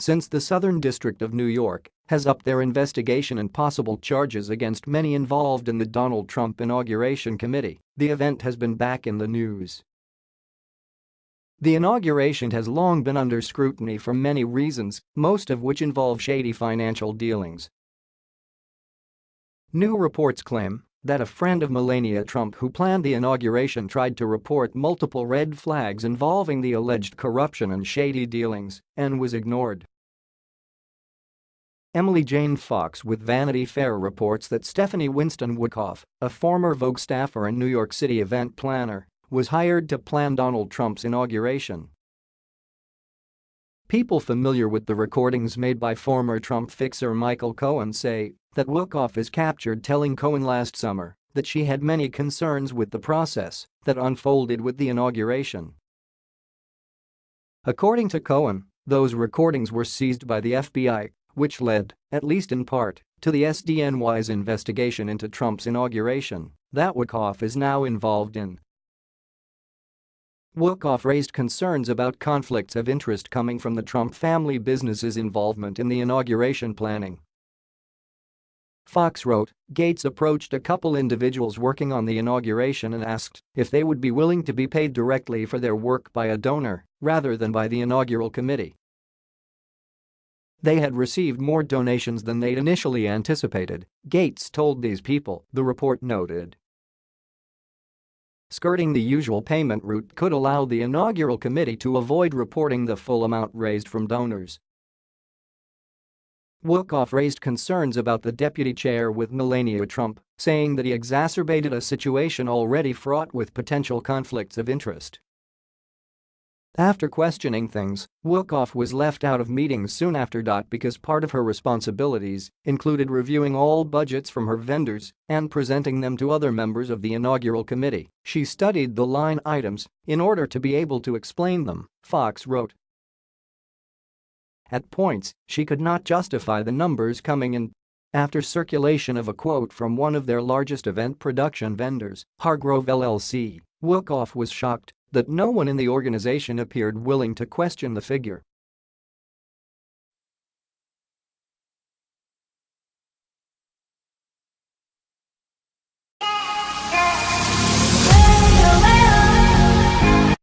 Since the Southern District of New York has upped their investigation and possible charges against many involved in the Donald Trump inauguration committee, the event has been back in the news. The inauguration has long been under scrutiny for many reasons, most of which involve shady financial dealings. New reports claim that a friend of Melania Trump who planned the inauguration tried to report multiple red flags involving the alleged corruption and shady dealings and was ignored. Emily Jane Fox with Vanity Fair reports that Stephanie Winston Wolkoff, a former Vogue staffer and New York City event planner, was hired to plan Donald Trump's inauguration. People familiar with the recordings made by former Trump fixer Michael Cohen say that Wolkoff is captured telling Cohen last summer that she had many concerns with the process that unfolded with the inauguration. According to Cohen, those recordings were seized by the FBI, which led, at least in part, to the SDNY's investigation into Trump's inauguration that Wolkoff is now involved in. Wolkoff raised concerns about conflicts of interest coming from the Trump family business's involvement in the inauguration planning Fox wrote, Gates approached a couple individuals working on the inauguration and asked if they would be willing to be paid directly for their work by a donor rather than by the inaugural committee. They had received more donations than they'd initially anticipated, Gates told these people, the report noted. Skirting the usual payment route could allow the inaugural committee to avoid reporting the full amount raised from donors Wolkoff raised concerns about the deputy chair with Melania Trump, saying that he exacerbated a situation already fraught with potential conflicts of interest. After questioning things, Wolkoff was left out of meetings soon after. Because part of her responsibilities included reviewing all budgets from her vendors and presenting them to other members of the inaugural committee, she studied the line items in order to be able to explain them, Fox wrote. At points, she could not justify the numbers coming in. After circulation of a quote from one of their largest event production vendors, Hargrove LLC, Wolkoff was shocked that no one in the organization appeared willing to question the figure.